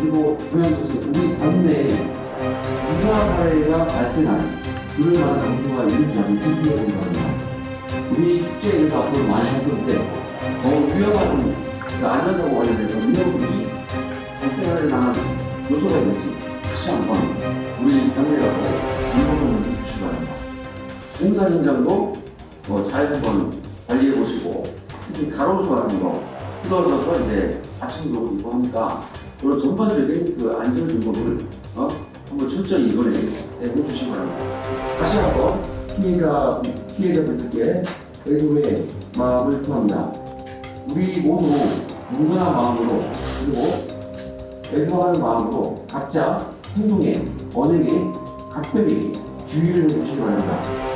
그리고 중요한 것은 우리 국내에 유사 사례가 발생한 그럴 만한 정도가 있는지 한번 체크해 보기 바랍니다. 우리 축제에서 앞으로 많이 할 건데 더 위험한 그 안전사고 관련해서 위험이 발생할 만한 요소가 있는지 다시 한번 우리 당내가 점검을 해주시기 바랍니다. 공사 현장도 어, 잘 한번 관리해 보시고 특히 가로수 같은 거 뜯어져서 이제 경우도 있고 하니까 그런 전반적인 그 안전 점검을 어? 한번 철저히 이번에 해주시기 바랍니다. 다시 한번 피해자 피해자분들께 애도의 마음을 표합니다. 우리 모두 누구나 마음으로 그리고 애도하는 마음으로 각자 행동에 언행에 각별히 주의를 해주시기 바랍니다.